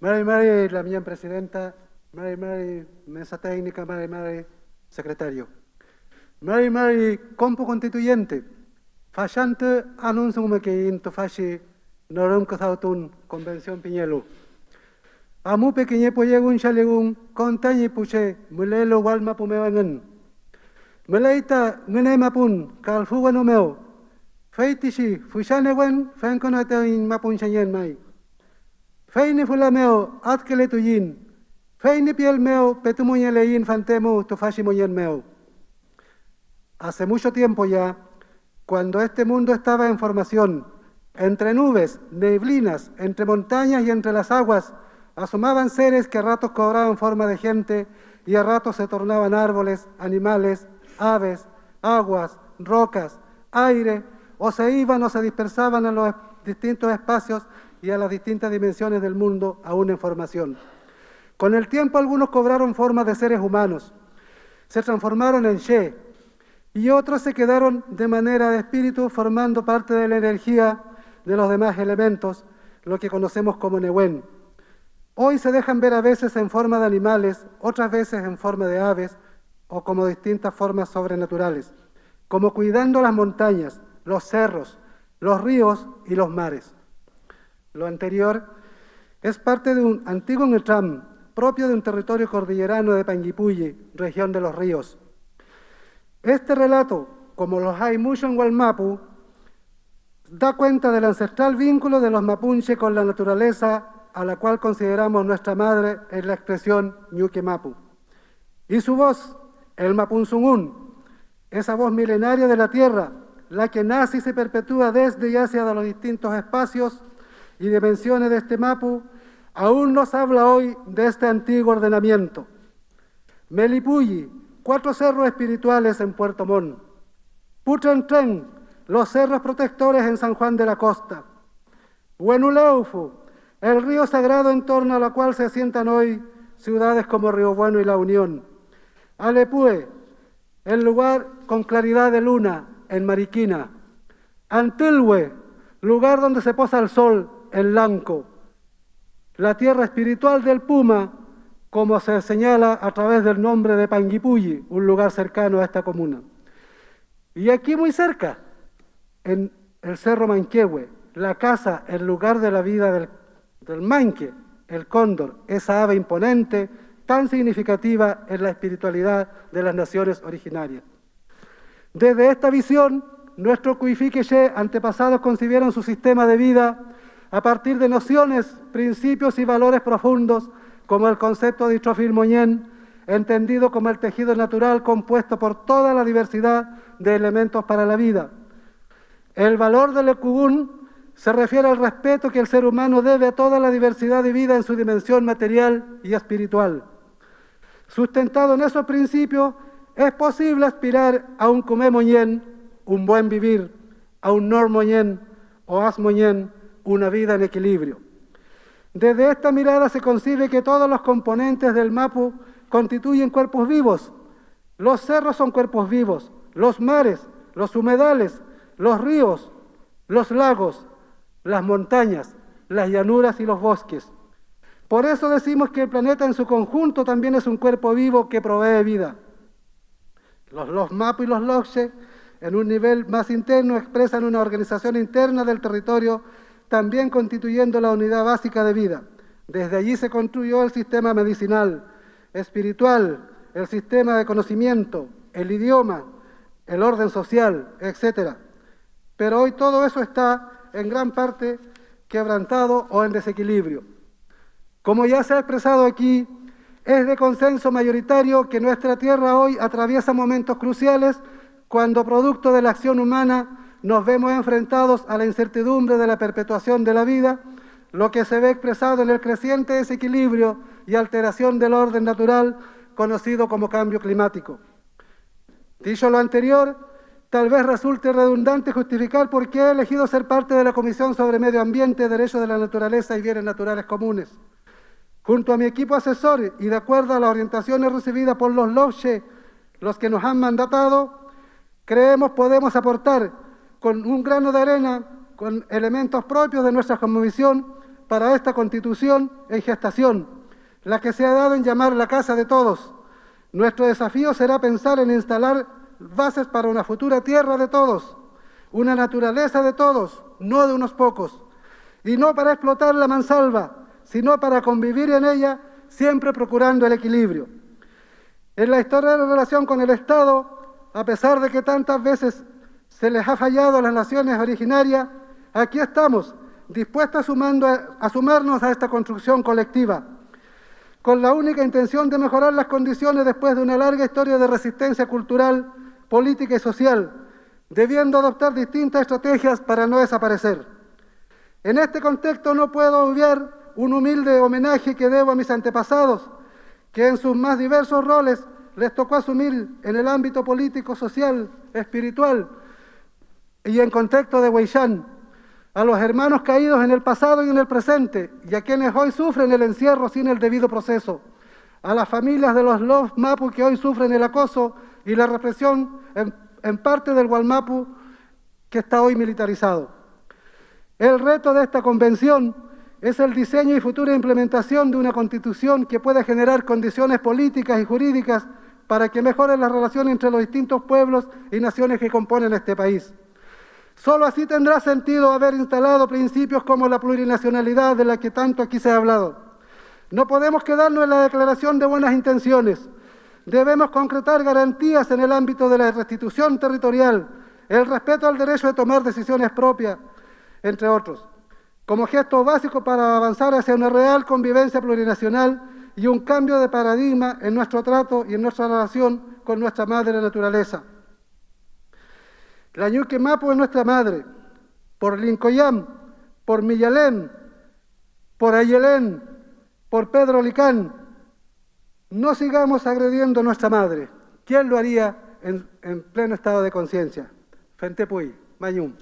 Mary, Mary, la mía presidenta. Mary, Mary, mesa técnica. Mary, Mary, secretario. Mary, Mary, compo constituyente. Fallante anuncio un que into fashi norum kazautun convención piñelu. Amu pequeñe poyegun chalegun, contañe puche mulelo walma pumewangan. Meleita ngene mapun kalfuwan omeo. Feitishi fushane wen fenkonate in mapun shanyen mai. Feini fulameo, atkele tuyin. Feini piel meo, petumuñelein fantemu, tufashi moyen meo. Hace mucho tiempo ya, cuando este mundo estaba en formación, entre nubes, neblinas, entre montañas y entre las aguas, asomaban seres que a ratos cobraban forma de gente y a ratos se tornaban árboles, animales, aves, aguas, rocas, aire, o se iban o se dispersaban en los distintos espacios y a las distintas dimensiones del mundo aún en formación. Con el tiempo algunos cobraron forma de seres humanos, se transformaron en She, y otros se quedaron de manera de espíritu formando parte de la energía de los demás elementos, lo que conocemos como Newen. Hoy se dejan ver a veces en forma de animales, otras veces en forma de aves o como distintas formas sobrenaturales, como cuidando las montañas, los cerros, los ríos y los mares. Lo anterior es parte de un antiguo Netram propio de un territorio cordillerano de Panguipulli, región de los ríos. Este relato, como los hay mucho en Gualmapu, da cuenta del ancestral vínculo de los mapuche con la naturaleza a la cual consideramos nuestra madre en la expresión Ñuque Mapu. Y su voz, el Mapunzungún, esa voz milenaria de la tierra, la que nace y se perpetúa desde y hacia los distintos espacios y dimensiones de este Mapu, aún nos habla hoy de este antiguo ordenamiento. Melipulli, cuatro cerros espirituales en Puerto Montt. Putrentren, los cerros protectores en San Juan de la Costa. Huenuleufu, el río sagrado en torno a la cual se asientan hoy ciudades como Río Bueno y La Unión. Alepue, el lugar con claridad de luna en Mariquina. Antilhue, lugar donde se posa el sol en Lanco. La tierra espiritual del Puma, como se señala a través del nombre de Panguipulli, un lugar cercano a esta comuna. Y aquí muy cerca, en el Cerro Manquehue, la casa, el lugar de la vida del, del manque, el cóndor, esa ave imponente, tan significativa en la espiritualidad de las naciones originarias. Desde esta visión, nuestros Cuifiqueche antepasados concibieron su sistema de vida a partir de nociones, principios y valores profundos, como el concepto de Itrofil Moñén, entendido como el tejido natural compuesto por toda la diversidad de elementos para la vida. El valor del Ecugún se refiere al respeto que el ser humano debe a toda la diversidad de vida en su dimensión material y espiritual. Sustentado en esos principios, es posible aspirar a un Comé Moñén, un buen vivir, a un Nor Moñén o As Moñén, una vida en equilibrio. Desde esta mirada se concibe que todos los componentes del MAPU constituyen cuerpos vivos. Los cerros son cuerpos vivos, los mares, los humedales, los ríos, los lagos, las montañas, las llanuras y los bosques. Por eso decimos que el planeta en su conjunto también es un cuerpo vivo que provee vida. Los, los MAPU y los LOGSE, en un nivel más interno, expresan una organización interna del territorio también constituyendo la unidad básica de vida. Desde allí se construyó el sistema medicinal, espiritual, el sistema de conocimiento, el idioma, el orden social, etc. Pero hoy todo eso está en gran parte quebrantado o en desequilibrio. Como ya se ha expresado aquí, es de consenso mayoritario que nuestra tierra hoy atraviesa momentos cruciales cuando producto de la acción humana nos vemos enfrentados a la incertidumbre de la perpetuación de la vida, lo que se ve expresado en el creciente desequilibrio y alteración del orden natural conocido como cambio climático. Dicho lo anterior, tal vez resulte redundante justificar por qué he elegido ser parte de la Comisión sobre Medio Ambiente, Derechos de la Naturaleza y Bienes Naturales Comunes. Junto a mi equipo asesor y de acuerdo a las orientaciones recibidas por los LOSHE, los que nos han mandatado, creemos podemos aportar con un grano de arena, con elementos propios de nuestra comisión, para esta constitución en gestación, la que se ha dado en llamar la casa de todos. Nuestro desafío será pensar en instalar bases para una futura tierra de todos, una naturaleza de todos, no de unos pocos, y no para explotar la mansalva, sino para convivir en ella, siempre procurando el equilibrio. En la historia de la relación con el Estado, a pesar de que tantas veces se les ha fallado a las naciones originarias, aquí estamos, dispuestos a, a sumarnos a esta construcción colectiva, con la única intención de mejorar las condiciones después de una larga historia de resistencia cultural, política y social, debiendo adoptar distintas estrategias para no desaparecer. En este contexto no puedo obviar un humilde homenaje que debo a mis antepasados, que en sus más diversos roles les tocó asumir en el ámbito político, social, espiritual y en contexto de Weishan, a los hermanos caídos en el pasado y en el presente, y a quienes hoy sufren el encierro sin el debido proceso, a las familias de los Los Mapu que hoy sufren el acoso y la represión en, en parte del Gualmapu que está hoy militarizado. El reto de esta convención es el diseño y futura implementación de una constitución que pueda generar condiciones políticas y jurídicas para que mejoren las relaciones entre los distintos pueblos y naciones que componen este país. Solo así tendrá sentido haber instalado principios como la plurinacionalidad de la que tanto aquí se ha hablado. No podemos quedarnos en la declaración de buenas intenciones. Debemos concretar garantías en el ámbito de la restitución territorial, el respeto al derecho de tomar decisiones propias, entre otros como gesto básico para avanzar hacia una real convivencia plurinacional y un cambio de paradigma en nuestro trato y en nuestra relación con nuestra madre naturaleza. La Ñuque Mapu es nuestra madre, por Lincoyam, por Millalén, por Ayelén, por Pedro Licán. No sigamos agrediendo a nuestra madre. ¿Quién lo haría en, en pleno estado de conciencia? Fentepuy, Mayum.